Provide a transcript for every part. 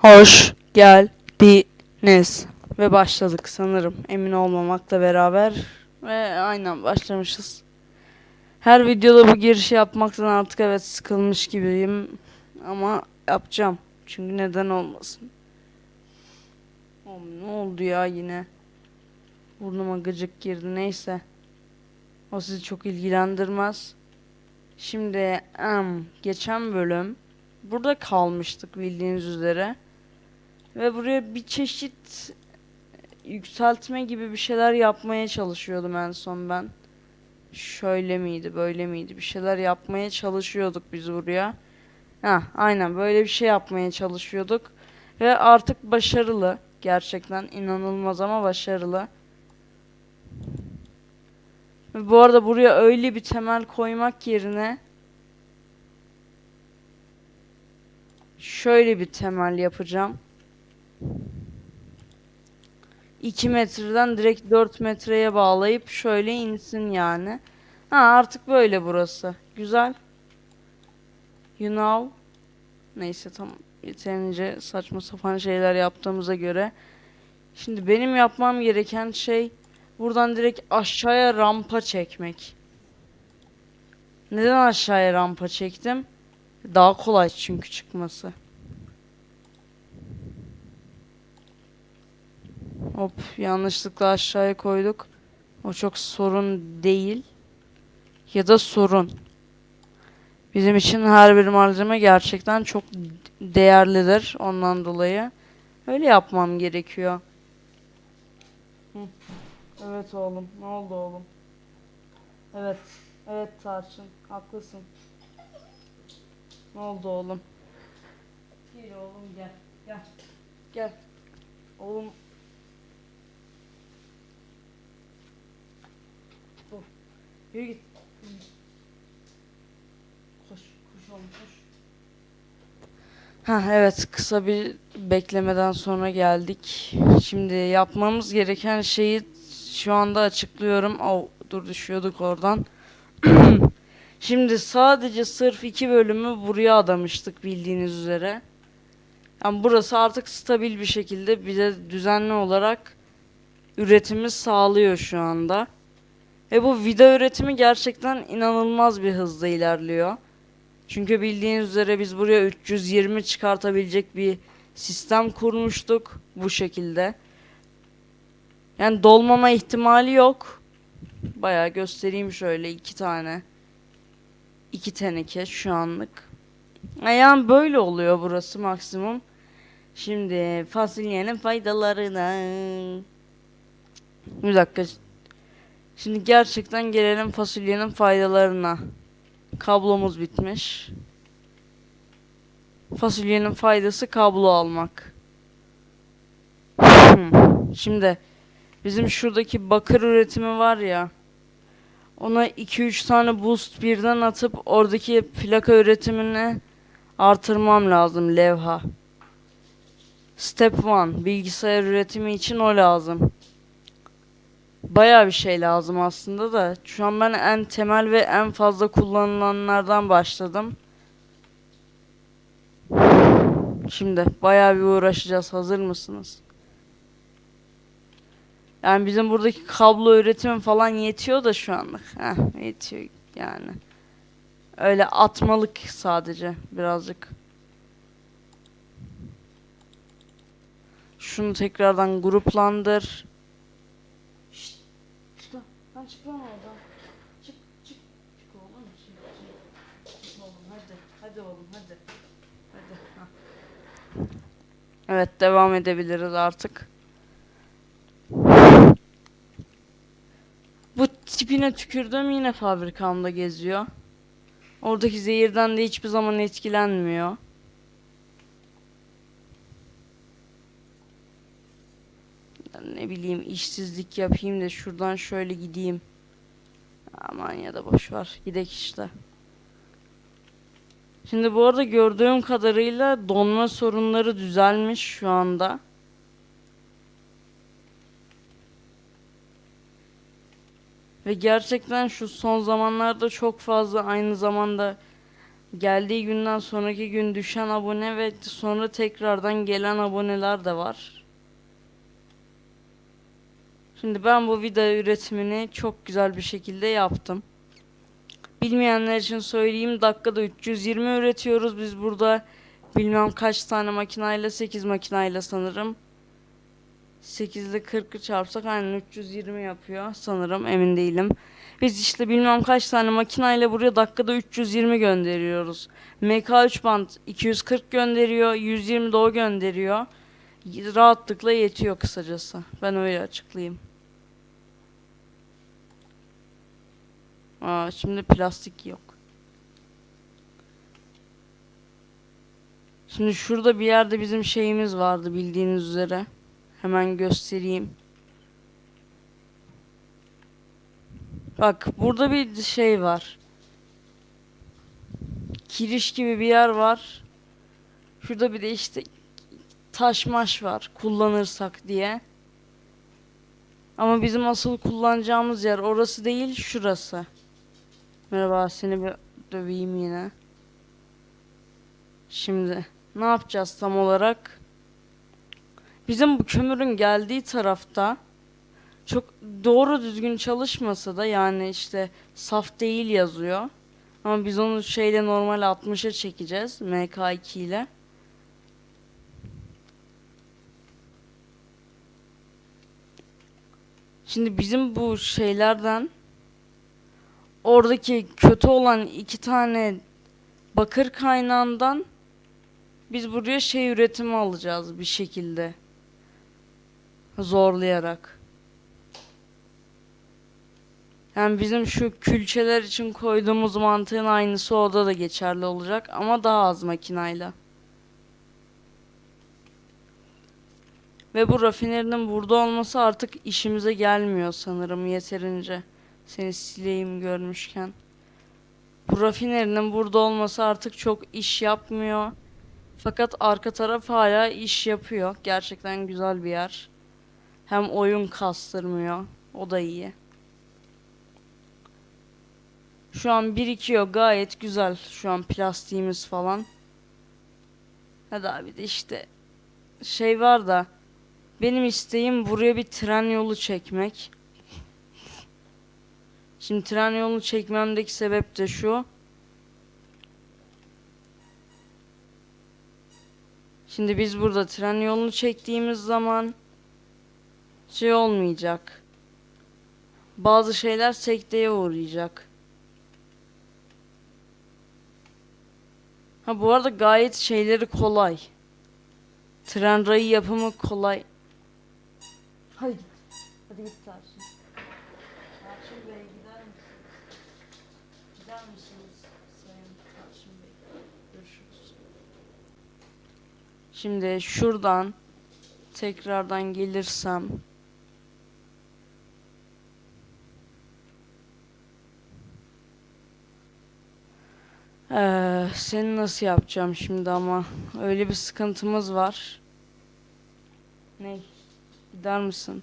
Hoş geldiniz. Ve başladık sanırım. Emin olmamakla beraber. Ve aynen başlamışız. Her videoda bu girişi yapmaktan artık evet sıkılmış gibiyim. Ama yapacağım. Çünkü neden olmasın. Oğlum ne oldu ya yine? Burnuma gıcık girdi neyse. O sizi çok ilgilendirmez. Şimdi em, geçen bölüm burada kalmıştık bildiğiniz üzere. Ve buraya bir çeşit yükseltme gibi bir şeyler yapmaya çalışıyordum en son ben. Şöyle miydi, böyle miydi? Bir şeyler yapmaya çalışıyorduk biz buraya. Ha, aynen böyle bir şey yapmaya çalışıyorduk. Ve artık başarılı. Gerçekten inanılmaz ama başarılı. Ve bu arada buraya öyle bir temel koymak yerine şöyle bir temel yapacağım. 2 metreden direkt 4 metreye bağlayıp şöyle insin yani. Ha artık böyle burası. Güzel. You know. Neyse tamam. Yeterince saçma sapan şeyler yaptığımıza göre. Şimdi benim yapmam gereken şey buradan direkt aşağıya rampa çekmek. Neden aşağıya rampa çektim? Daha kolay çünkü çıkması. Hop yanlışlıkla aşağıya koyduk. O çok sorun değil. Ya da sorun. Bizim için her bir malzeme gerçekten çok değerlidir ondan dolayı. Öyle yapmam gerekiyor. Hı. Evet oğlum. Ne oldu oğlum? Evet. Evet Tarçın. Haklısın. Ne oldu oğlum? Gel oğlum gel. Gel. Gel. Oğlum Yürü git. Koş, koş oğlum koş. Ha evet kısa bir beklemeden sonra geldik. Şimdi yapmamız gereken şeyi şu anda açıklıyorum. Oh, dur düşüyorduk oradan. Şimdi sadece sırf iki bölümü buraya adamıştık bildiğiniz üzere. Yani burası artık stabil bir şekilde bize düzenli olarak üretimi sağlıyor şu anda. Ve bu vida üretimi gerçekten inanılmaz bir hızda ilerliyor. Çünkü bildiğiniz üzere biz buraya 320 çıkartabilecek bir sistem kurmuştuk bu şekilde. Yani dolmama ihtimali yok. Bayağı göstereyim şöyle iki tane. iki teneke şu anlık. Yani böyle oluyor burası maksimum. Şimdi fasulyenin faydalarına. Bir dakika. Şimdi gerçekten gelelim fasulyenin faydalarına. Kablomuz bitmiş. Fasulyenin faydası kablo almak. Hmm. Şimdi bizim şuradaki bakır üretimi var ya. Ona 2-3 tane boost birden atıp oradaki plaka üretimini artırmam lazım levha. Step 1 bilgisayar üretimi için o lazım. Bayağı bir şey lazım aslında da şu an ben en temel ve en fazla kullanılanlardan başladım. Şimdi bayağı bir uğraşacağız. Hazır mısınız? Yani bizim buradaki kablo üretimi falan yetiyor da şu anlık. Heh, yetiyor yani. Öyle atmalık sadece birazcık. Şunu tekrardan gruplandır. Şşt, çık lan. Lan çık lan oradan. Çık, çık. Çık oğlum. Çık, çık. Çık oğlum hadi. Hadi oğlum hadi. Hadi. ha. Evet devam edebiliriz artık. Bu tipine tükürdüm yine fabrikamda geziyor. Oradaki zehirden de hiçbir zaman etkilenmiyor. Ne bileyim işsizlik yapayım da şuradan şöyle gideyim. Aman ya da boş ver. Gidek işte. Şimdi bu arada gördüğüm kadarıyla donma sorunları düzelmiş şu anda. Ve gerçekten şu son zamanlarda çok fazla aynı zamanda geldiği günden sonraki gün düşen abone ve sonra tekrardan gelen aboneler de var. Şimdi ben bu video üretimini çok güzel bir şekilde yaptım. Bilmeyenler için söyleyeyim dakikada 320 üretiyoruz biz burada. Bilmem kaç tane makinayla 8 makinayla sanırım. 8 ile 40'ı çarpsak aynen 320 yapıyor sanırım emin değilim. Biz işte bilmem kaç tane makinayla buraya dakikada 320 gönderiyoruz. MK3 band 240 gönderiyor, 120 de o gönderiyor. Rahatlıkla yetiyor kısacası. Ben öyle açıklayayım. Aa, şimdi plastik yok. Şimdi şurada bir yerde bizim şeyimiz vardı bildiğiniz üzere. Hemen göstereyim. Bak burada bir şey var. Kiriş gibi bir yer var. Şurada bir de işte taş maş var kullanırsak diye. Ama bizim asıl kullanacağımız yer orası değil şurası. Merhaba seni bir döveyim yine. Şimdi ne yapacağız tam olarak? Bizim bu kömürün geldiği tarafta çok doğru düzgün çalışmasa da yani işte saf değil yazıyor. Ama biz onu şeyle normal 60'a çekeceğiz MK2 ile. Şimdi bizim bu şeylerden oradaki kötü olan iki tane bakır kaynağından biz buraya şey üretimi alacağız bir şekilde. Zorlayarak. Yani bizim şu külçeler için koyduğumuz mantığın aynısı orada da geçerli olacak ama daha az makinayla. Ve bu rafinerinin burada olması artık işimize gelmiyor sanırım yeterince. Seni sileyim görmüşken. Bu rafinerinin burada olması artık çok iş yapmıyor. Fakat arka taraf hala iş yapıyor. Gerçekten güzel bir yer. Hem oyun kastırmıyor. O da iyi. Şu an birikiyor gayet güzel. Şu an plastiğimiz falan. Hadi abi de işte şey var da benim isteğim buraya bir tren yolu çekmek. Şimdi tren yolunu çekmemdeki sebep de şu. Şimdi biz burada tren yolunu çektiğimiz zaman şey olmayacak. Bazı şeyler sekteye uğrayacak. Ha bu arada gayet şeyleri kolay. Tren rayı yapımı kolay. Hadi git. Hadi git Tarçın. Tarçın Bey gider misiniz? Gider misiniz Sayın Tarçın Bey? Görüşürüz. Şimdi şuradan tekrardan gelirsem Ee, seni nasıl yapacağım şimdi ama öyle bir sıkıntımız var. Ne? Gider misin?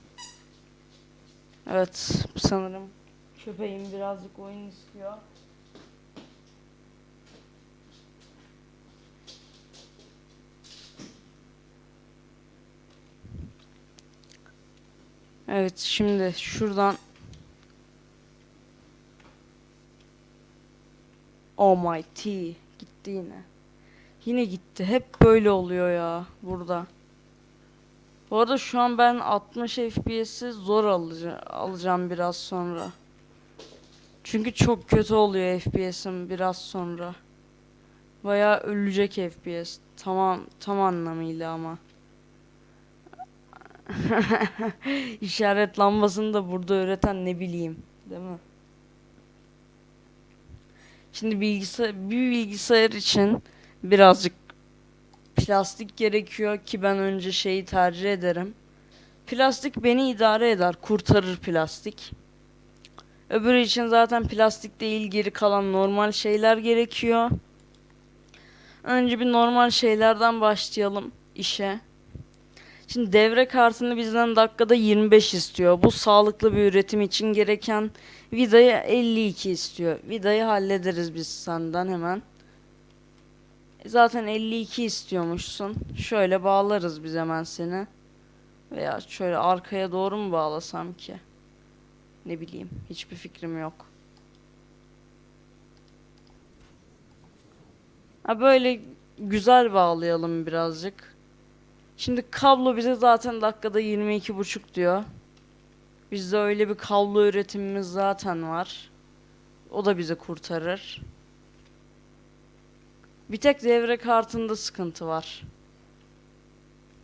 Evet, sanırım köpeğim birazcık oyun istiyor. Evet, şimdi şuradan Oh my T gitti yine. Yine gitti. Hep böyle oluyor ya burada. Bu arada şu an ben 60 FPS'i zor alacağım, alacağım biraz sonra. Çünkü çok kötü oluyor FPS'im biraz sonra. Bayağı ölecek FPS. Tamam tam anlamıyla ama. İşaret lambasını da burada üreten ne bileyim, değil mi? Şimdi bilgisayar bir bilgisayar için birazcık plastik gerekiyor ki ben önce şeyi tercih ederim. Plastik beni idare eder, kurtarır plastik. Öbürü için zaten plastik değil geri kalan normal şeyler gerekiyor. Önce bir normal şeylerden başlayalım işe. Şimdi devre kartını bizden dakikada 25 istiyor. Bu sağlıklı bir üretim için gereken vidayı 52 istiyor. Vidayı hallederiz biz senden hemen. E, Zaten 52 istiyormuşsun. Şöyle bağlarız biz hemen seni. Veya şöyle arkaya doğru mu bağlasam ki? Ne bileyim. Hiçbir fikrim yok. Ha böyle güzel bağlayalım birazcık. Şimdi kablo bize zaten dakikada 22,5 diyor. Bizde öyle bir kablo üretimimiz zaten var. O da bizi kurtarır. Bir tek devre kartında sıkıntı var.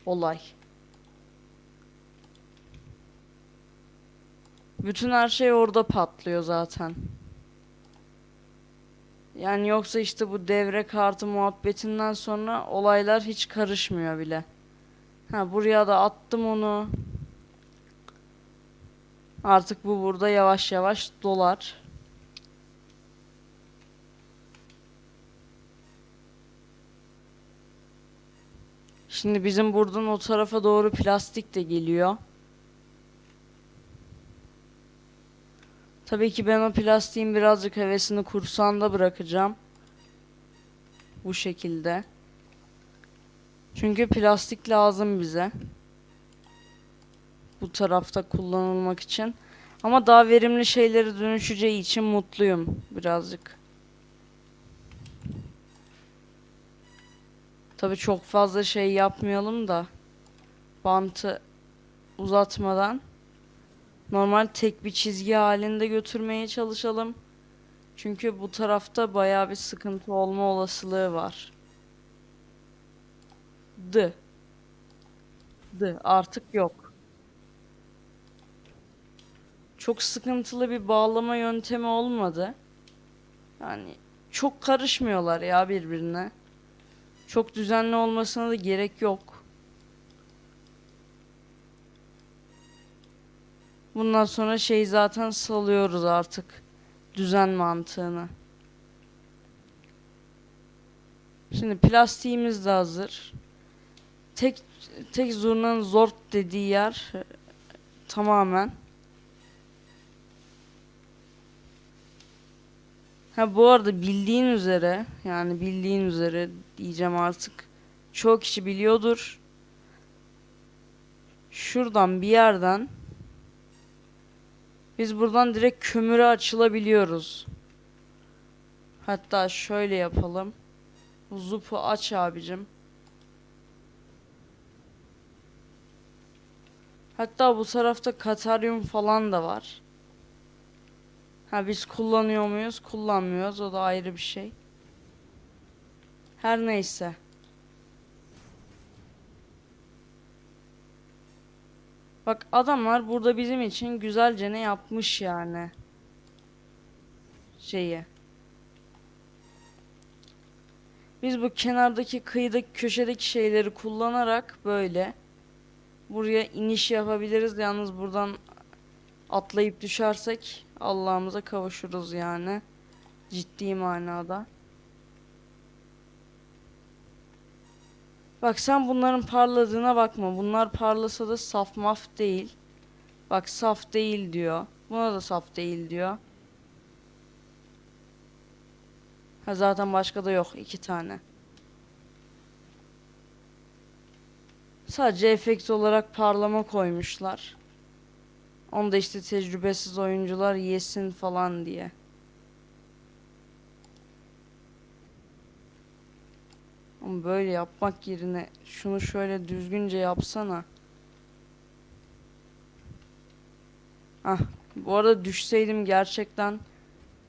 Olay. Bütün her şey orada patlıyor zaten. Yani yoksa işte bu devre kartı muhabbetinden sonra olaylar hiç karışmıyor bile. Ha buraya da attım onu. Artık bu burada yavaş yavaş dolar. Şimdi bizim buradan o tarafa doğru plastik de geliyor. Tabii ki ben o plastiğin birazcık hevesini kursağında bırakacağım. Bu şekilde. Çünkü plastik lazım bize. Bu tarafta kullanılmak için. Ama daha verimli şeylere dönüşeceği için mutluyum birazcık. Tabii çok fazla şey yapmayalım da bantı uzatmadan normal tek bir çizgi halinde götürmeye çalışalım. Çünkü bu tarafta bayağı bir sıkıntı olma olasılığı var. D. D artık yok. Çok sıkıntılı bir bağlama yöntemi olmadı. Yani çok karışmıyorlar ya birbirine. Çok düzenli olmasına da gerek yok. Bundan sonra şey zaten salıyoruz artık. Düzen mantığını. Şimdi plastiğimiz de hazır. Tek tek zurnanın zort dediği yer e, tamamen. Ha bu arada bildiğin üzere yani bildiğin üzere diyeceğim artık. Çoğu kişi biliyordur. Şuradan bir yerden biz buradan direkt kömüre açılabiliyoruz. Hatta şöyle yapalım. Zupu aç abicim. Hatta bu tarafta kataryum falan da var. Ha biz kullanıyor muyuz? Kullanmıyoruz. O da ayrı bir şey. Her neyse. Bak adamlar burada bizim için güzelce ne yapmış yani. Şeyi. Biz bu kenardaki kıyıdaki köşedeki şeyleri kullanarak böyle buraya iniş yapabiliriz. Yalnız buradan atlayıp düşersek Allah'ımıza kavuşuruz yani. Ciddi manada. Bak sen bunların parladığına bakma. Bunlar parlasa da saf maf değil. Bak saf değil diyor. Buna da saf değil diyor. Ha zaten başka da yok. iki tane. Sadece efekt olarak parlama koymuşlar. Onu da işte tecrübesiz oyuncular yesin falan diye. Ama böyle yapmak yerine şunu şöyle düzgünce yapsana. Ah, bu arada düşseydim gerçekten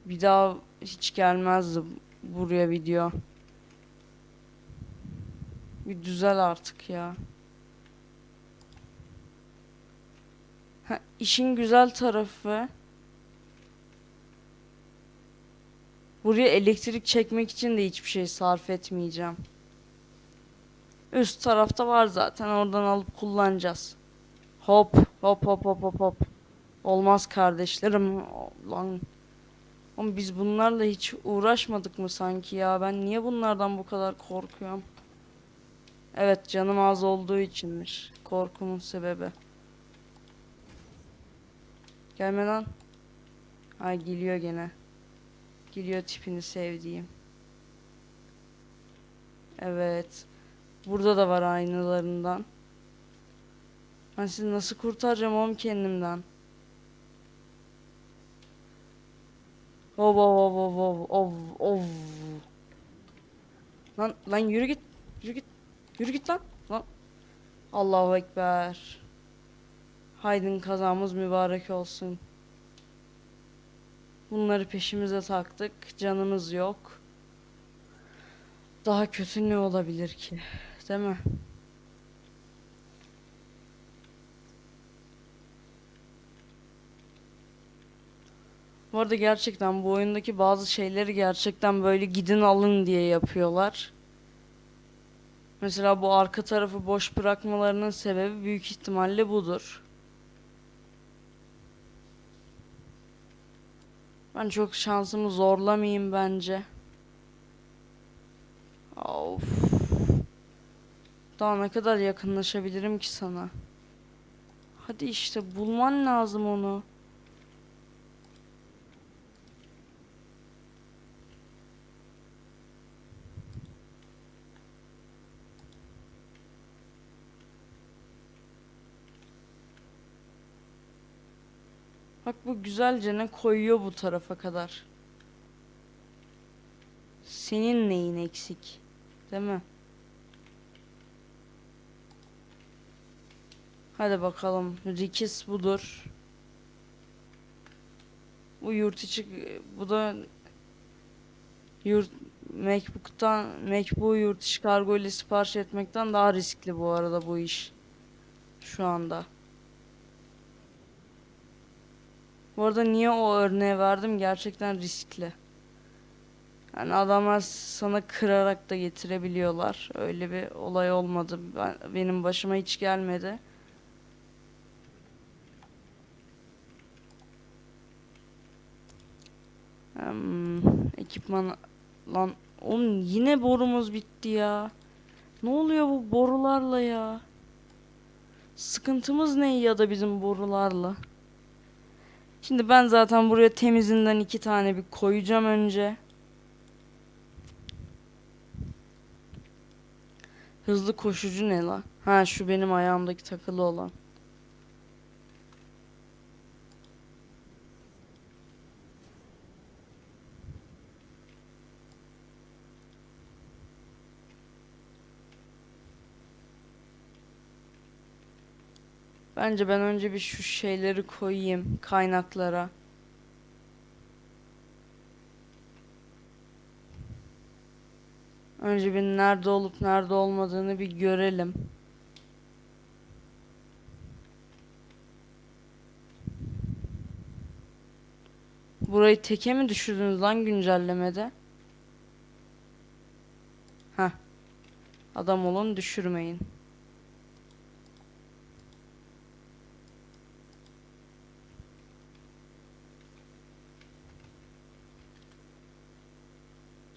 bir daha hiç gelmezdi buraya video. Bir düzel artık ya. İşin güzel tarafı buraya elektrik çekmek için de hiçbir şey sarf etmeyeceğim. Üst tarafta var zaten oradan alıp kullanacağız. Hop hop hop hop hop hop. Olmaz kardeşlerim. Lan. Oğlum biz bunlarla hiç uğraşmadık mı sanki ya? Ben niye bunlardan bu kadar korkuyorum? Evet canım az olduğu içinmiş. Korkumun sebebi. Gelme lan. Ay geliyor gene. Geliyor tipini sevdiğim. Evet. Burada da var aynılarından. Ben sizi nasıl kurtaracağım oğlum kendimden? Ov ov ov ov ov ov ov. Lan lan yürü git. Yürü git. Yürü git lan. Lan. Allahu Ekber. Haydin kazamız mübarek olsun. Bunları peşimize taktık. Canımız yok. Daha kötü ne olabilir ki? Değil mi? Bu arada gerçekten bu oyundaki bazı şeyleri gerçekten böyle gidin alın diye yapıyorlar. Mesela bu arka tarafı boş bırakmalarının sebebi büyük ihtimalle budur. Ben çok şansımı zorlamayayım bence. Of. Daha ne kadar yakınlaşabilirim ki sana? Hadi işte bulman lazım onu. Bak bu güzelce ne koyuyor bu tarafa kadar. Senin neyin eksik? Değil mi? Hadi bakalım. Rikis budur. Bu yurt içi bu da yurt Macbook'tan Macbook yurt içi kargo ile sipariş etmekten daha riskli bu arada bu iş. Şu anda. Bu arada niye o örneği verdim? Gerçekten riskli. Yani adamlar sana kırarak da getirebiliyorlar. Öyle bir olay olmadı. Ben, benim başıma hiç gelmedi. Hmm, ekipman lan oğlum yine borumuz bitti ya. Ne oluyor bu borularla ya? Sıkıntımız ne ya da bizim borularla? Şimdi ben zaten buraya temizinden iki tane bir koyacağım önce. Hızlı koşucu ne la? Ha şu benim ayağımdaki takılı olan. Bence ben önce bir şu şeyleri koyayım kaynaklara. Önce bir nerede olup nerede olmadığını bir görelim. Burayı teke mi düşürdünüz lan güncellemede? Heh. Adam olun düşürmeyin.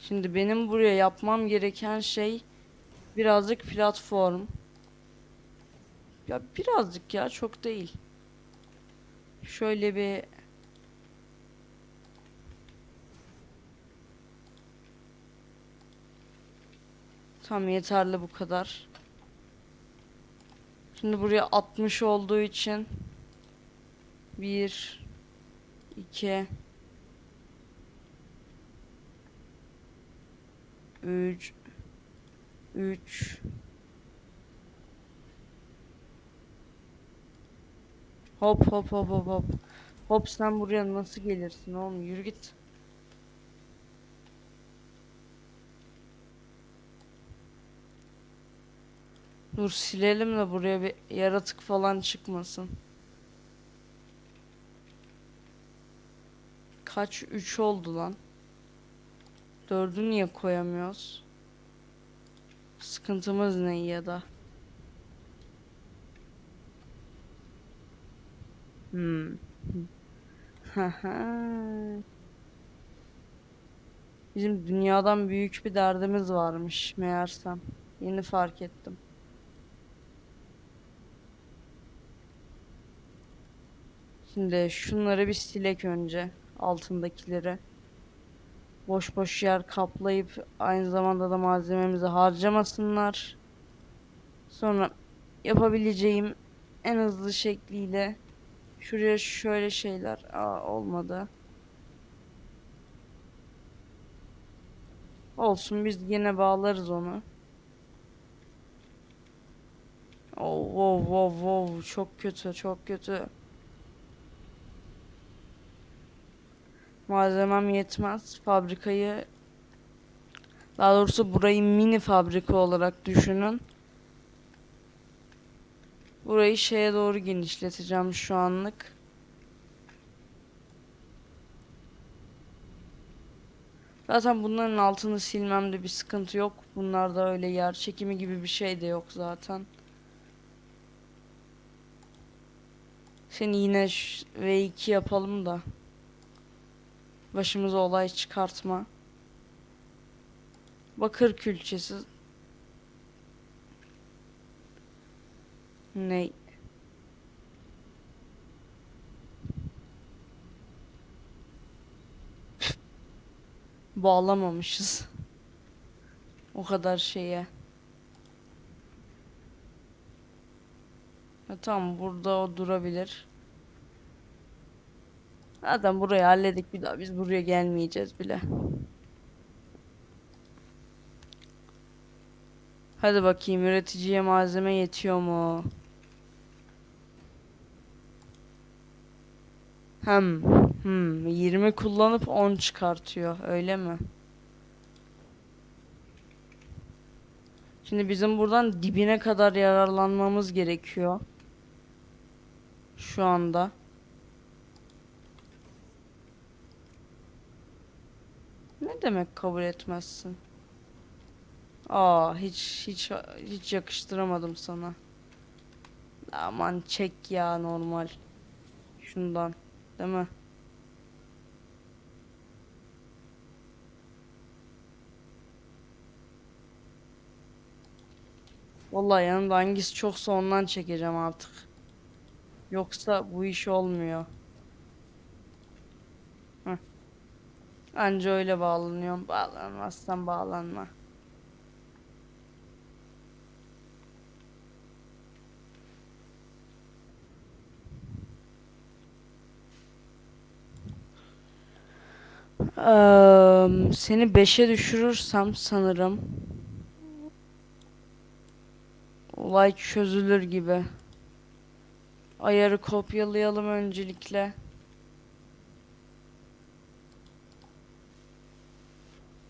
Şimdi benim buraya yapmam gereken şey birazcık platform. Ya birazcık ya çok değil. Şöyle bir Tam yeterli bu kadar. Şimdi buraya 60 olduğu için 1 2 3 3 Hop hop hop hop hop. Hop sen buraya nasıl gelirsin oğlum yürü git. Dur silelim de buraya bir yaratık falan çıkmasın. Kaç 3 oldu lan? Dördü niye koyamıyoruz? Sıkıntımız ne ya da? Hmm. Bizim dünyadan büyük bir derdimiz varmış meğersem. Yeni fark ettim. Şimdi şunları bir silek önce altındakileri. Boş boş yer kaplayıp aynı zamanda da malzememizi harcamasınlar. Sonra yapabileceğim en hızlı şekliyle şuraya şöyle şeyler Aa, olmadı. Olsun biz yine bağlarız onu. Oh, wow, wow, wow. Çok kötü, çok kötü. Malzemem yetmez. Fabrikayı daha doğrusu burayı mini fabrika olarak düşünün. Burayı şeye doğru genişleteceğim şu anlık. Zaten bunların altını silmemde bir sıkıntı yok. Bunlarda öyle yer çekimi gibi bir şey de yok zaten. Seni yine ş- V2 yapalım da. Başımıza olay çıkartma. Bakır külçesi. Ne? Bağlamamışız. O kadar şeye. Ha, tamam burada o durabilir. Zaten burayı halledik bir daha biz buraya gelmeyeceğiz bile. Hadi bakayım üreticiye malzeme yetiyor mu? Hem hmm, 20 kullanıp 10 çıkartıyor öyle mi? Şimdi bizim buradan dibine kadar yararlanmamız gerekiyor. Şu anda. Ne demek kabul etmezsin? Aa hiç hiç hiç yakıştıramadım sana. Aman çek ya normal. Şundan, değil mi? Vallahi yanımda hangisi çoksa ondan çekeceğim artık. Yoksa bu iş olmuyor. Anca öyle bağlanıyorum. Bağlanmazsan bağlanma. Eee, seni 5'e düşürürsem sanırım olay çözülür gibi. Ayarı kopyalayalım öncelikle.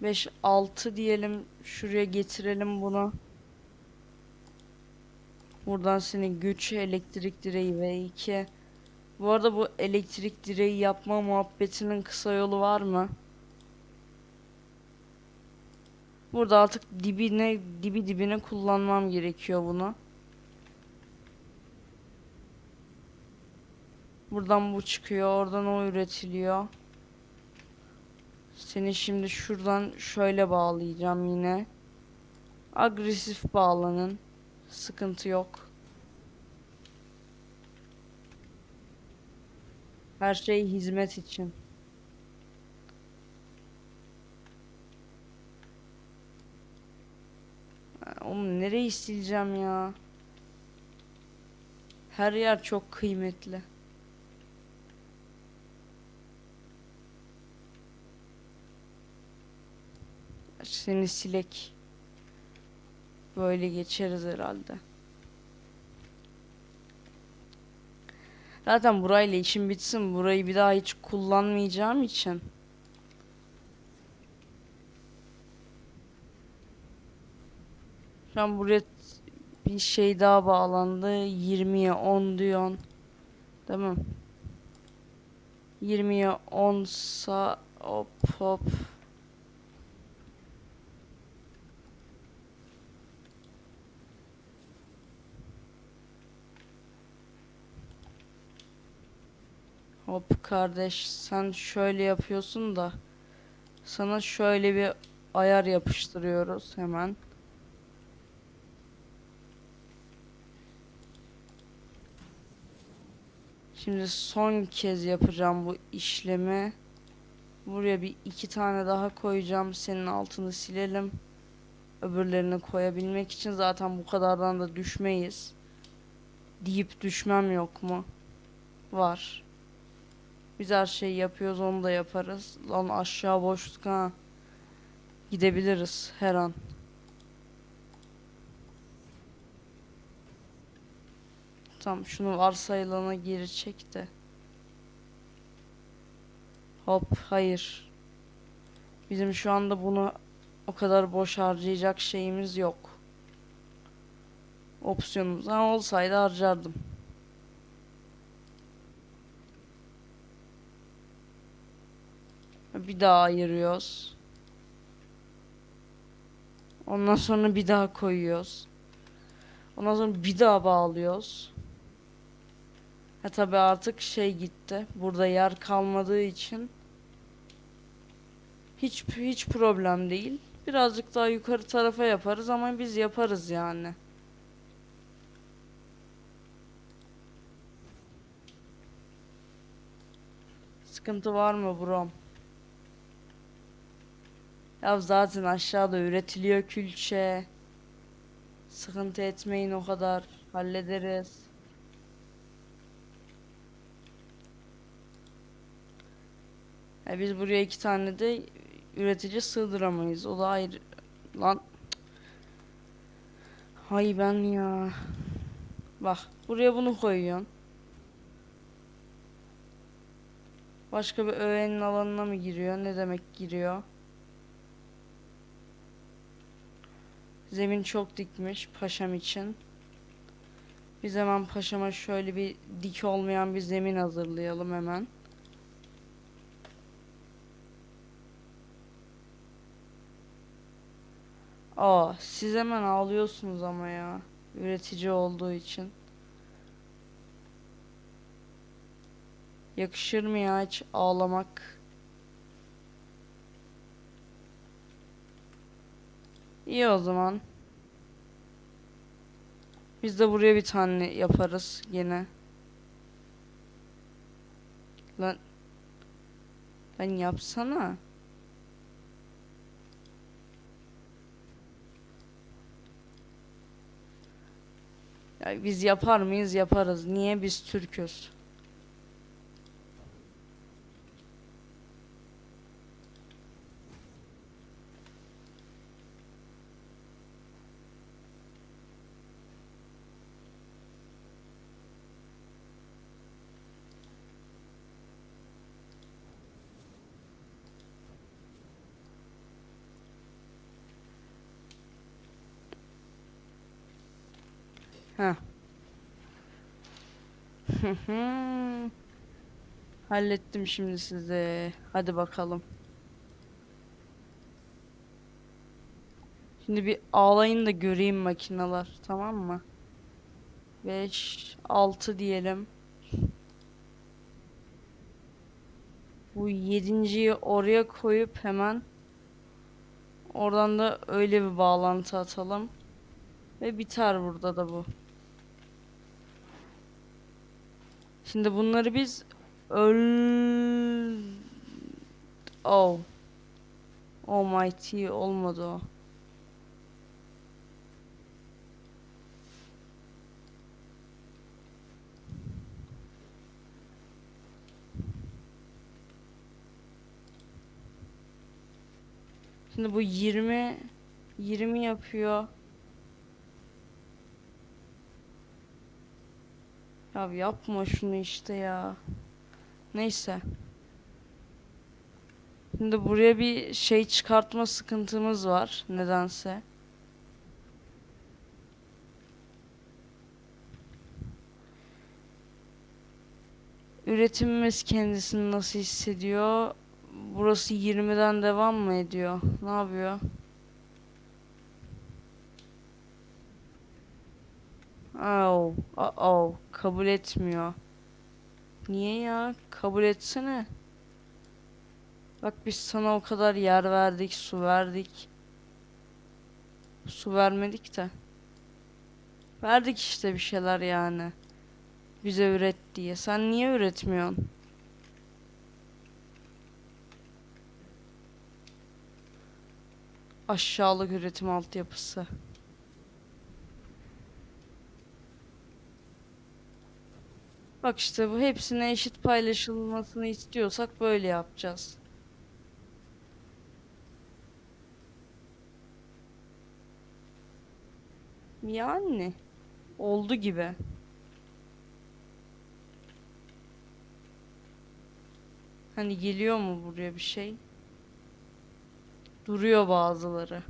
5 6 diyelim. Şuraya getirelim bunu. Buradan seni güç elektrik direği ve 2. Bu arada bu elektrik direği yapma muhabbetinin kısa yolu var mı? Burada artık dibine dibi dibine kullanmam gerekiyor bunu. Buradan bu çıkıyor, oradan o üretiliyor. Seni şimdi şuradan şöyle bağlayacağım yine. Agresif bağlanın. Sıkıntı yok. Her şey hizmet için. Oğlum nereyi sileceğim ya? Her yer çok kıymetli. Seni silek. Böyle geçeriz herhalde. Zaten burayla işim bitsin. Burayı bir daha hiç kullanmayacağım için. Şu an buraya bir şey daha bağlandı. 20'ye 10 diyorsun. Değil mi? 20'ye 10 sa hop hop. Hop kardeş sen şöyle yapıyorsun da sana şöyle bir ayar yapıştırıyoruz hemen. Şimdi son kez yapacağım bu işlemi. Buraya bir iki tane daha koyacağım. Senin altını silelim. Öbürlerini koyabilmek için zaten bu kadardan da düşmeyiz. Deyip düşmem yok mu? Var. Biz her şeyi yapıyoruz onu da yaparız. Lan aşağı boşluk ha. Gidebiliriz her an. Tamam şunu varsayılana geri çek de. Hop hayır. Bizim şu anda bunu o kadar boş harcayacak şeyimiz yok. Opsiyonumuz ha olsaydı harcardım. Bir daha ayırıyoruz. Ondan sonra bir daha koyuyoruz. Ondan sonra bir daha bağlıyoruz. Ha tabi artık şey gitti. Burada yer kalmadığı için hiç hiç problem değil. Birazcık daha yukarı tarafa yaparız ama biz yaparız yani. Sıkıntı var mı brom? Ya zaten aşağıda üretiliyor külçe. Sıkıntı etmeyin o kadar. Hallederiz. Ya biz buraya iki tane de üretici sığdıramayız. O da ayrı. Lan. Hay ben ya. Bak buraya bunu koyuyorsun. Başka bir öğenin alanına mı giriyor? Ne demek giriyor? Zemin çok dikmiş paşam için. Biz hemen paşama şöyle bir dik olmayan bir zemin hazırlayalım hemen. Aa, siz hemen ağlıyorsunuz ama ya. Üretici olduğu için. Yakışır mı ya hiç ağlamak? İyi o zaman. Biz de buraya bir tane yaparız yine. Lan Lan yapsana. Ya biz yapar mıyız? Yaparız. Niye biz Türk'üz? Heh. Hı hı. Hallettim şimdi size. Hadi bakalım. Şimdi bir ağlayın da göreyim makineler. Tamam mı? 5, 6 diyelim. Bu yedinciyi oraya koyup hemen oradan da öyle bir bağlantı atalım. Ve biter burada da bu. Şimdi bunları biz öl... Oh. Almighty olmadı o. Şimdi bu 20 20 yapıyor. Ya yapma şunu işte ya. Neyse. Şimdi buraya bir şey çıkartma sıkıntımız var nedense. Üretimimiz kendisini nasıl hissediyor? Burası 20'den devam mı ediyor? Ne yapıyor? Oh, oh, oh. Kabul etmiyor. Niye ya? Kabul etsene. Bak biz sana o kadar yer verdik, su verdik. Su vermedik de. Verdik işte bir şeyler yani. Bize üret diye. Sen niye üretmiyorsun? Aşağılık üretim altyapısı. Bak işte bu hepsine eşit paylaşılmasını istiyorsak böyle yapacağız. Yani oldu gibi. Hani geliyor mu buraya bir şey? Duruyor bazıları.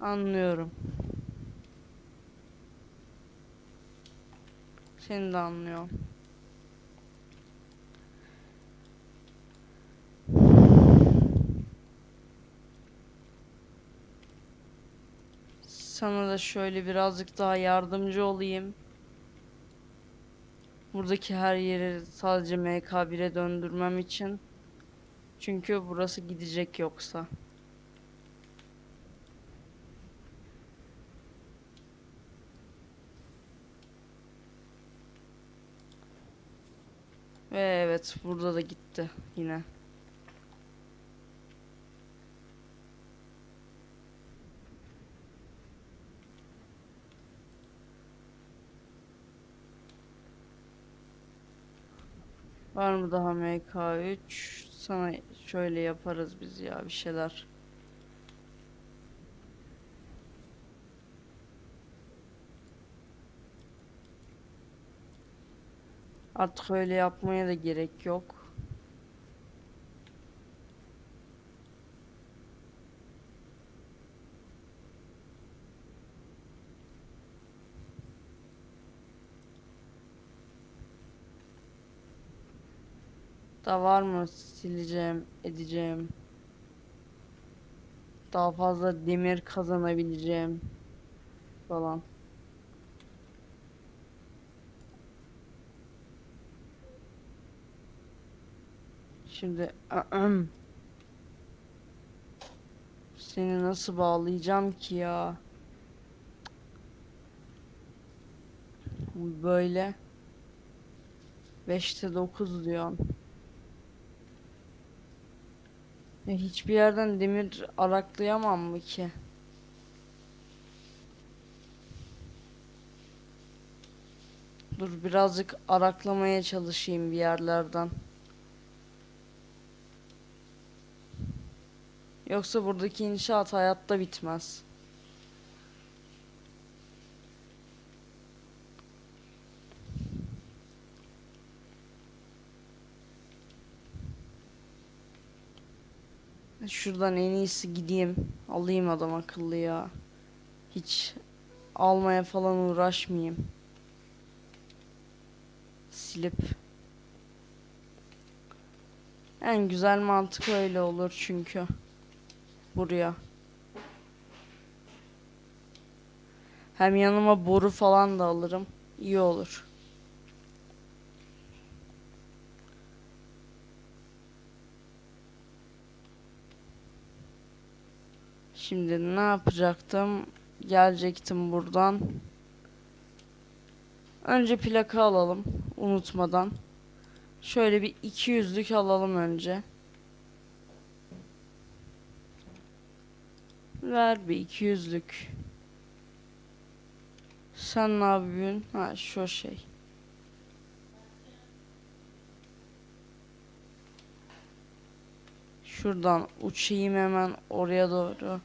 Anlıyorum. Seni de anlıyorum. Sana da şöyle birazcık daha yardımcı olayım. Buradaki her yeri sadece MK1'e döndürmem için. Çünkü burası gidecek yoksa. Ve evet burada da gitti yine. Var mı daha MK3? Sana şöyle yaparız biz ya bir şeyler. Artık öyle yapmaya da gerek yok. Da var mı sileceğim, edeceğim. Daha fazla demir kazanabileceğim falan. Şimdi seni nasıl bağlayacağım ki ya? Böyle 5'te 9 diyorsun. Ya hiçbir yerden demir araklayamam mı ki? Dur birazcık araklamaya çalışayım bir yerlerden. Yoksa buradaki inşaat hayatta bitmez. Şuradan en iyisi gideyim. Alayım adam akıllı ya. Hiç almaya falan uğraşmayayım. Silip. En güzel mantık öyle olur çünkü. Buraya. Hem yanıma boru falan da alırım. İyi olur. Şimdi ne yapacaktım? Gelecektim buradan. Önce plaka alalım unutmadan. Şöyle bir 200'lük alalım önce. Ver bir 200'lük. Sen ne yapıyorsun? Ha şu şey. Şuradan uçayım hemen oraya doğru.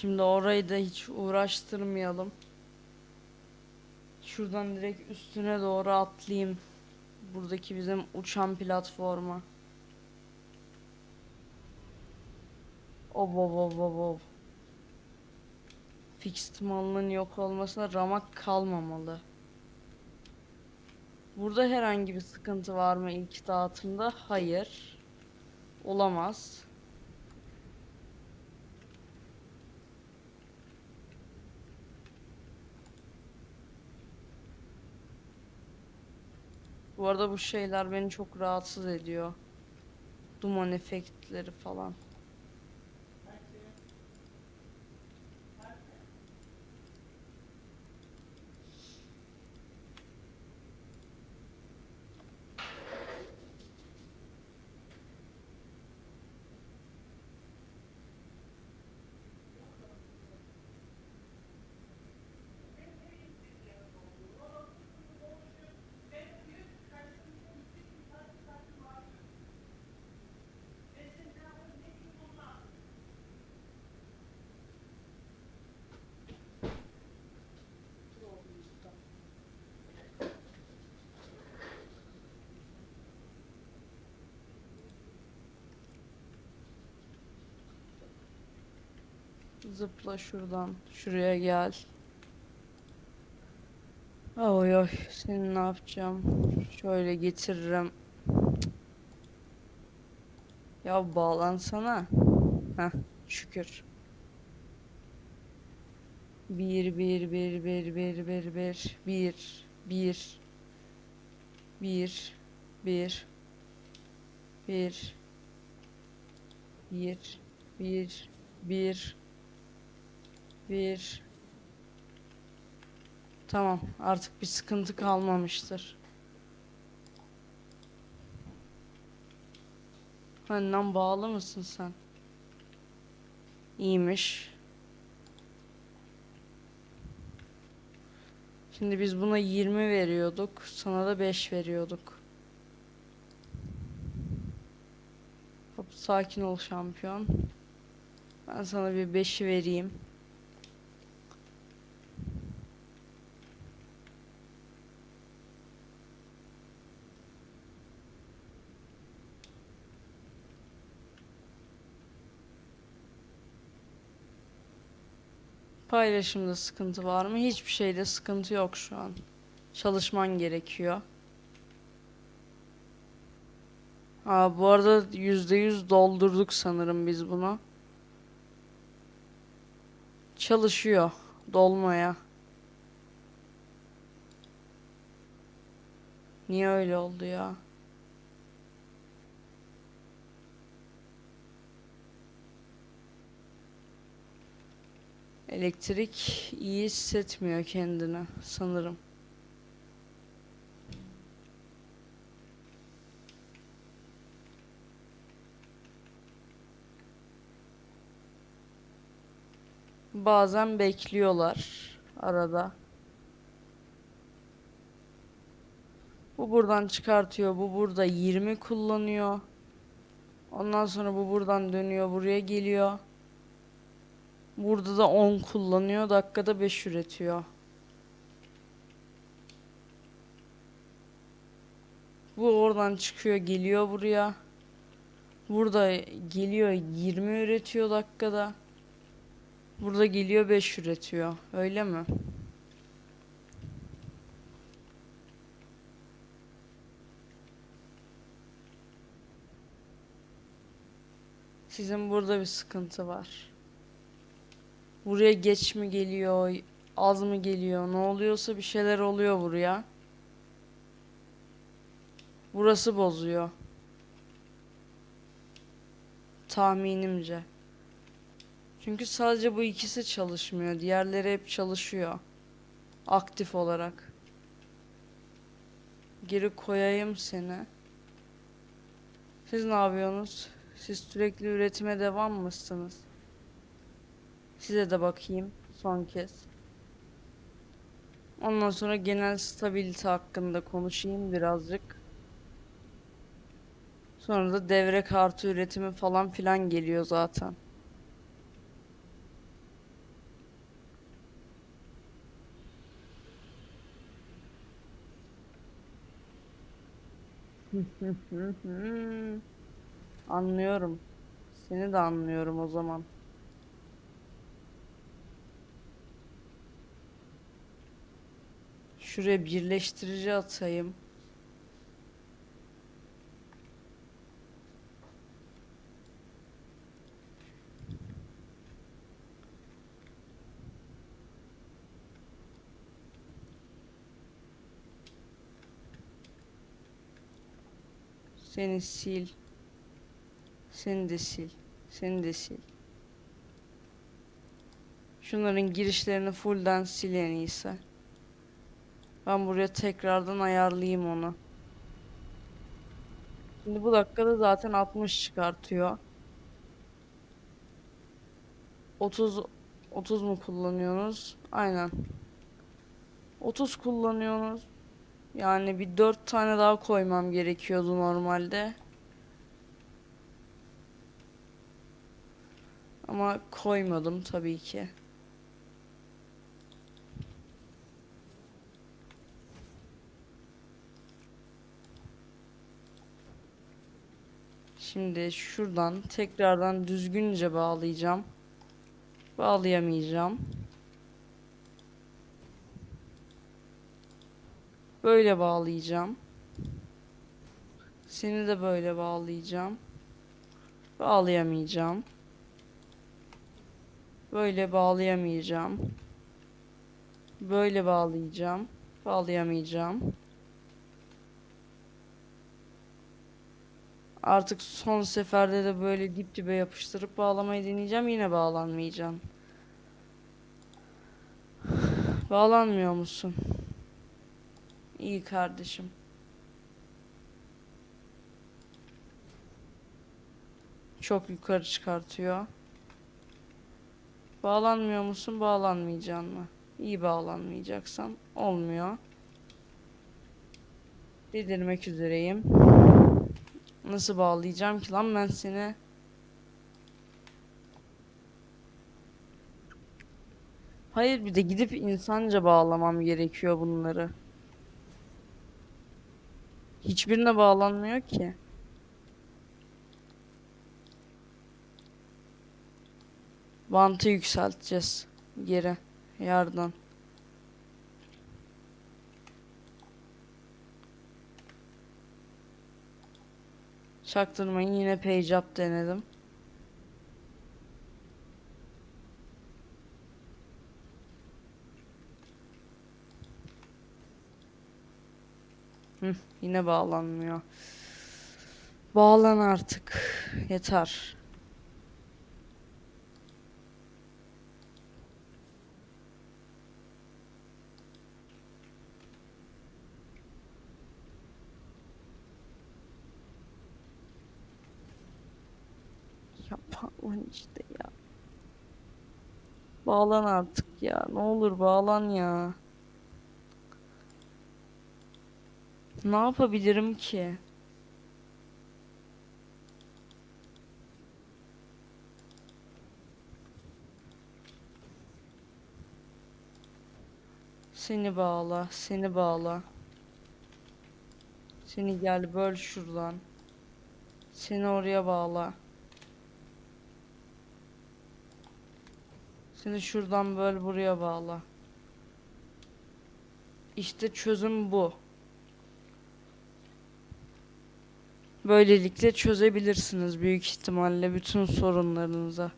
Şimdi orayı da hiç uğraştırmayalım. Şuradan direkt üstüne doğru atlayayım. Buradaki bizim uçan platforma. Ob ob ob ob ob. Fixed malının yok olmasına ramak kalmamalı. Burada herhangi bir sıkıntı var mı ilk dağıtımda? Hayır. Olamaz. Bu arada bu şeyler beni çok rahatsız ediyor. Duman efektleri falan. Zıpla şuradan. Şuraya gel. Oy oy. Seni ne yapacağım? Şöyle getiririm. Cık. Ya bağlansana. Heh, şükür. Bir, bir, bir, bir, bir, bir, bir, bir, bir, bir, bir, bir, bir, bir, bir, bir. Tamam, artık bir sıkıntı kalmamıştır. Benden bağlı mısın sen? İyiymiş. Şimdi biz buna 20 veriyorduk. Sana da 5 veriyorduk. Hop sakin ol şampiyon. Ben sana bir 5'i vereyim. Paylaşımda sıkıntı var mı? Hiçbir şeyde sıkıntı yok şu an. Çalışman gerekiyor. Aa, bu arada %100 doldurduk sanırım biz bunu. Çalışıyor dolmaya. Niye öyle oldu ya? Elektrik iyi hissetmiyor kendini sanırım. Bazen bekliyorlar arada. Bu buradan çıkartıyor, bu burada 20 kullanıyor. Ondan sonra bu buradan dönüyor, buraya geliyor. Burada da 10 kullanıyor. Dakikada 5 üretiyor. Bu oradan çıkıyor geliyor buraya. Burada geliyor 20 üretiyor dakikada. Burada geliyor 5 üretiyor. Öyle mi? Sizin burada bir sıkıntı var. Buraya geç mi geliyor, az mı geliyor, ne oluyorsa bir şeyler oluyor buraya. Burası bozuyor. Tahminimce. Çünkü sadece bu ikisi çalışmıyor. Diğerleri hep çalışıyor. Aktif olarak. Geri koyayım seni. Siz ne yapıyorsunuz? Siz sürekli üretime devam mısınız? Size de bakayım son kez. Ondan sonra genel stabilite hakkında konuşayım birazcık. Sonra da devre kartı üretimi falan filan geliyor zaten. Anlıyorum. Seni de anlıyorum o zaman. Şuraya birleştirici atayım. Seni sil. Seni de sil. Seni de sil. Şunların girişlerini fullden sil en iyisi. Ben buraya tekrardan ayarlayayım onu. Şimdi bu dakikada zaten 60 çıkartıyor. 30 30 mu kullanıyorsunuz? Aynen. 30 kullanıyorsunuz. Yani bir 4 tane daha koymam gerekiyordu normalde. Ama koymadım tabii ki. Şimdi şuradan tekrardan düzgünce bağlayacağım. Bağlayamayacağım. Böyle bağlayacağım. Seni de böyle bağlayacağım. Bağlayamayacağım. Böyle bağlayamayacağım. Böyle bağlayacağım. Bağlayamayacağım. Artık son seferde de böyle dip dibe yapıştırıp bağlamayı deneyeceğim. Yine bağlanmayacağım. Bağlanmıyor musun? İyi kardeşim. Çok yukarı çıkartıyor. Bağlanmıyor musun? Bağlanmayacaksın mı? İyi bağlanmayacaksan olmuyor. Delirmek üzereyim. Nasıl bağlayacağım ki lan ben seni? Hayır bir de gidip insanca bağlamam gerekiyor bunları. Hiçbirine bağlanmıyor ki. Bantı yükselteceğiz. Geri. Yardan. Çaktırmayın yine page up denedim. Hı, yine bağlanmıyor. Bağlan artık. Yeter. Ya bağlan işte ya. Bağlan artık ya. Ne olur bağlan ya. Ne yapabilirim ki? Seni bağla, seni bağla. Seni gel böl şuradan. Seni oraya bağla. Seni şuradan böl buraya bağla. İşte çözüm bu. Böylelikle çözebilirsiniz büyük ihtimalle bütün sorunlarınızı.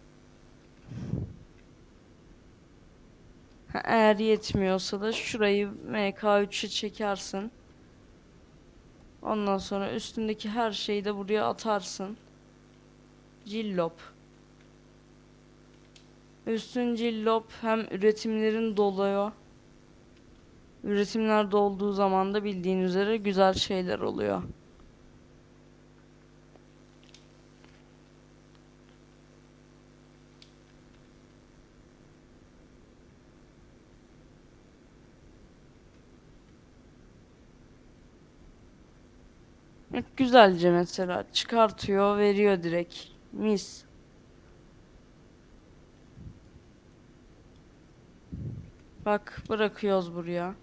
Ha, Eğer yetmiyorsa da şurayı MK3'e çekersin. Ondan sonra üstündeki her şeyi de buraya atarsın. Cillop. Üstün cillop hem üretimlerin doluyor. Üretimler dolduğu zaman da bildiğin üzere güzel şeyler oluyor. Güzelce mesela çıkartıyor, veriyor direkt. Mis. Bak bırakıyoruz buraya.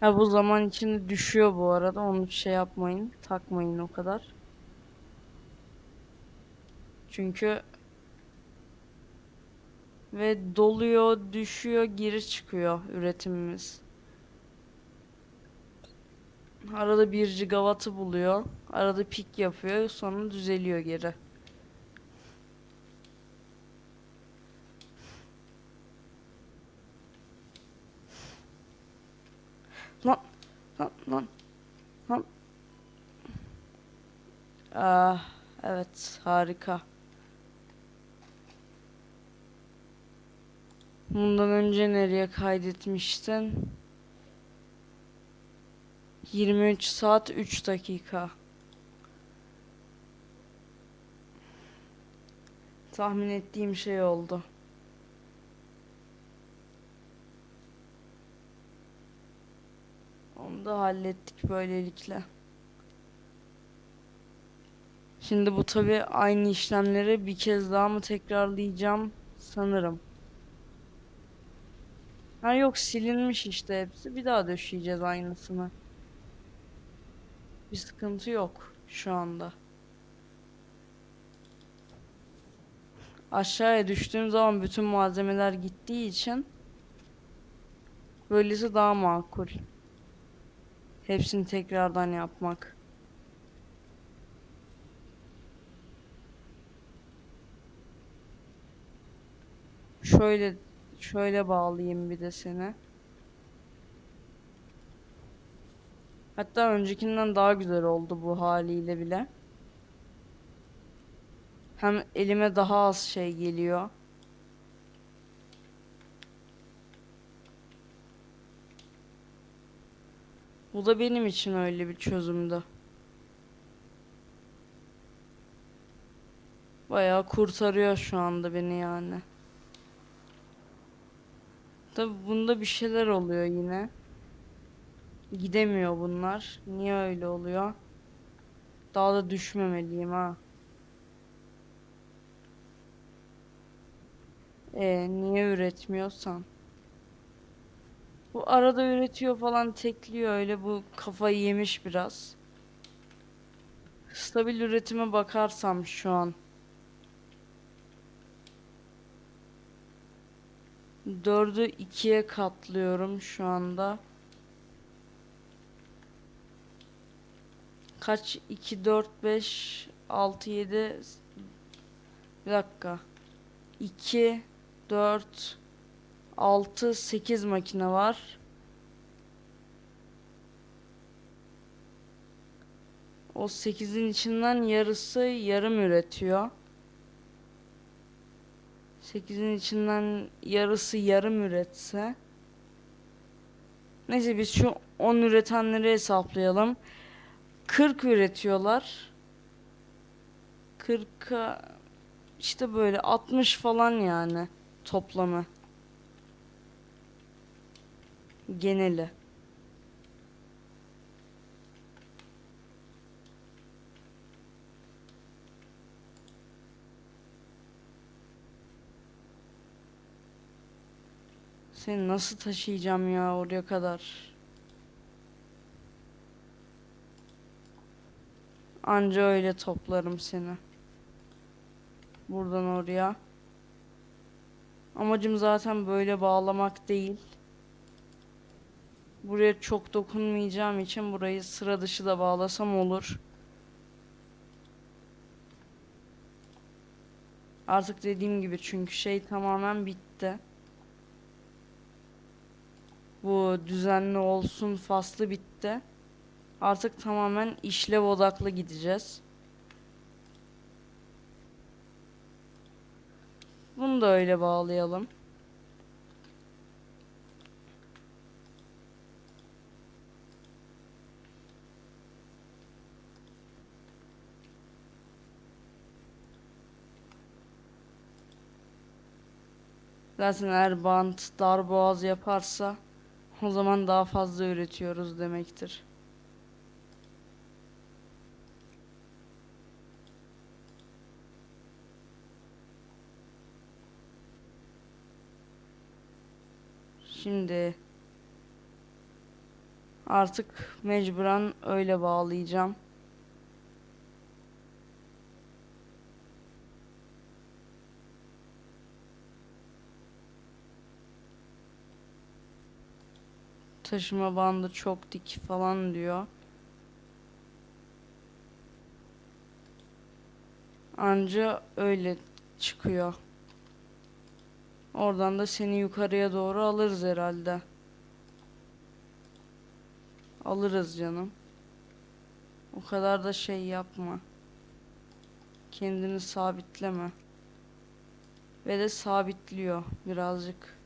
Ha bu zaman içinde düşüyor bu arada. Onu şey yapmayın, takmayın o kadar. Çünkü ve doluyor, düşüyor, geri çıkıyor üretimimiz. Arada 1 gigawattı buluyor. Arada pik yapıyor. Sonra düzeliyor geri. Lan lan lan lan Ah, evet harika. Bundan önce nereye kaydetmiştin? 23 saat 3 dakika. Tahmin ettiğim şey oldu. Onu da hallettik böylelikle. Şimdi bu tabi aynı işlemleri bir kez daha mı tekrarlayacağım sanırım. Ha yok silinmiş işte hepsi. Bir daha döşeyeceğiz aynısını. Bir sıkıntı yok şu anda. Aşağıya düştüğüm zaman bütün malzemeler gittiği için böylesi daha makul. Hepsini tekrardan yapmak. Şöyle şöyle bağlayayım bir de seni. Hatta öncekinden daha güzel oldu bu haliyle bile. Hem elime daha az şey geliyor. Bu da benim için öyle bir çözümdü. Bayağı kurtarıyor şu anda beni yani. Tabi bunda bir şeyler oluyor yine. Gidemiyor bunlar. Niye öyle oluyor? Daha da düşmemeliyim ha. E niye üretmiyorsan? Bu arada üretiyor falan tekliyor öyle bu kafayı yemiş biraz. Stabil üretime bakarsam şu an. Dördü ikiye katlıyorum şu anda. Kaç? 2, 4, 5, 6, 7 Bir dakika. 2, 4, 6, 8 makine var. O 8'in içinden yarısı yarım üretiyor. 8'in içinden yarısı yarım üretse. Neyse biz şu 10 üretenleri hesaplayalım. 40 üretiyorlar. 40'a işte böyle 60 falan yani toplamı. Geneli. Seni nasıl taşıyacağım ya oraya kadar? Anca öyle toplarım seni. Buradan oraya. Amacım zaten böyle bağlamak değil. Buraya çok dokunmayacağım için burayı sıra dışı da bağlasam olur. Artık dediğim gibi çünkü şey tamamen bitti. Bu düzenli olsun faslı bitti. Artık tamamen işlev odaklı gideceğiz. Bunu da öyle bağlayalım. Zaten eğer bant dar boğaz yaparsa o zaman daha fazla üretiyoruz demektir. Şimdi artık mecburen öyle bağlayacağım. Taşıma bandı çok dik falan diyor. Anca öyle çıkıyor. Oradan da seni yukarıya doğru alırız herhalde. Alırız canım. O kadar da şey yapma. Kendini sabitleme. Ve de sabitliyor birazcık.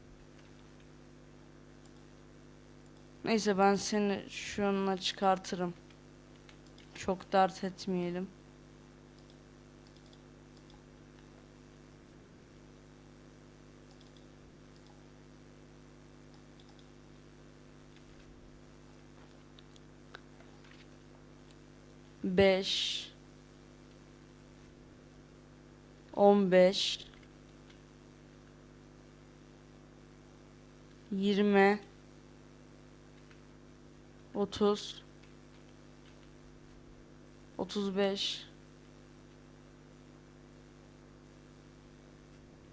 Neyse ben seni şununla çıkartırım. Çok dert etmeyelim. Beş. On beş. Yirmi. Otuz. Otuz beş.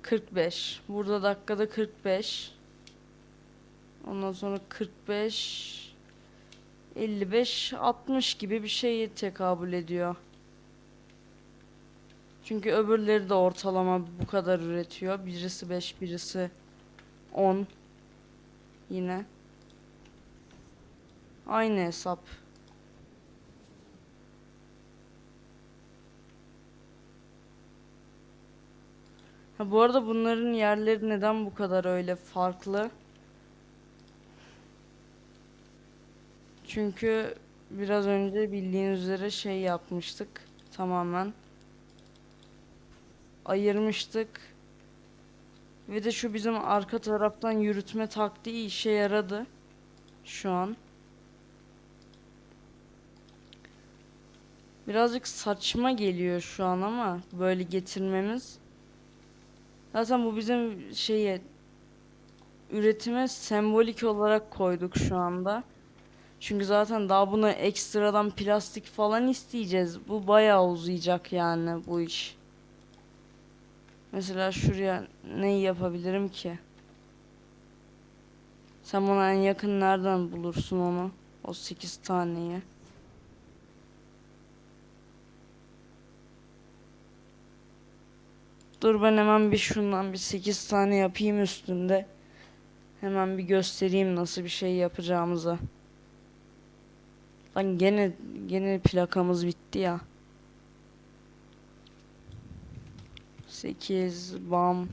Kırk beş. Burada dakikada kırk beş. Ondan sonra kırk beş. 55-60 gibi bir şeye tekabül ediyor. Çünkü öbürleri de ortalama bu kadar üretiyor. Birisi 5, birisi 10. Yine. Aynı hesap. Ha, bu arada bunların yerleri neden bu kadar öyle farklı? Çünkü biraz önce bildiğiniz üzere şey yapmıştık. Tamamen. Ayırmıştık. Ve de şu bizim arka taraftan yürütme taktiği işe yaradı. Şu an. Birazcık saçma geliyor şu an ama böyle getirmemiz. Zaten bu bizim şeye üretime sembolik olarak koyduk şu anda. Çünkü zaten daha buna ekstradan plastik falan isteyeceğiz. Bu bayağı uzayacak yani bu iş. Mesela şuraya ne yapabilirim ki? Sen bana en yakın nereden bulursun onu? O 8 taneyi. Dur ben hemen bir şundan bir 8 tane yapayım üstünde. Hemen bir göstereyim nasıl bir şey yapacağımızı. Lan gene gene plakamız bitti ya. 8 bam.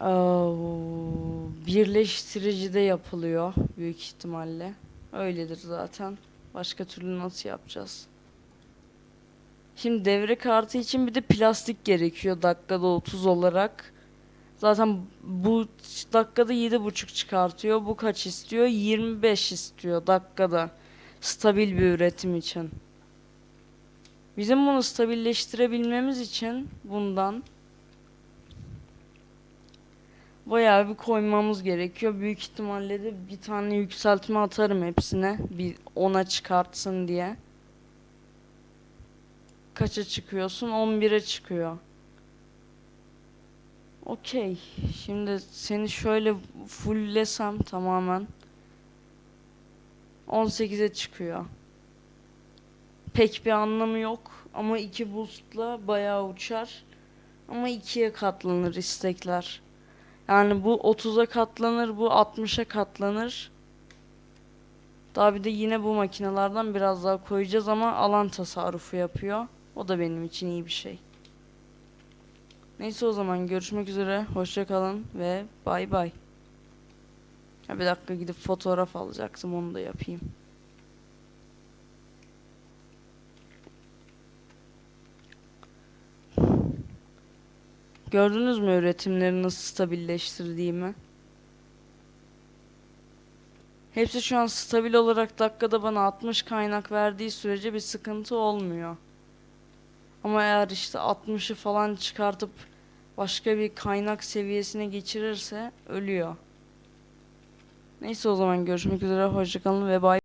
Oo, birleştirici de yapılıyor büyük ihtimalle. Öyledir zaten. Başka türlü nasıl yapacağız? Şimdi devre kartı için bir de plastik gerekiyor dakikada 30 olarak. Zaten bu dakikada 7.5 çıkartıyor. Bu kaç istiyor? 25 istiyor dakikada. Stabil bir üretim için. Bizim bunu stabilleştirebilmemiz için bundan bayağı bir koymamız gerekiyor. Büyük ihtimalle de bir tane yükseltme atarım hepsine. Bir ona çıkartsın diye. Kaça çıkıyorsun? 11'e çıkıyor. Okey. Şimdi seni şöyle fulllesem tamamen 18'e çıkıyor. Pek bir anlamı yok ama iki boost'la bayağı uçar. Ama ikiye katlanır istekler. Yani bu 30'a katlanır, bu 60'a katlanır. Daha bir de yine bu makinelerden biraz daha koyacağız ama alan tasarrufu yapıyor. O da benim için iyi bir şey. Neyse o zaman görüşmek üzere. Hoşça kalın ve bay bay. Bir dakika gidip fotoğraf alacaktım onu da yapayım. Gördünüz mü üretimleri nasıl stabilleştirdiğimi? Hepsi şu an stabil olarak dakikada bana 60 kaynak verdiği sürece bir sıkıntı olmuyor. Ama eğer işte 60'ı falan çıkartıp başka bir kaynak seviyesine geçirirse ölüyor. Neyse o zaman görüşmek üzere hoşçakalın ve bay.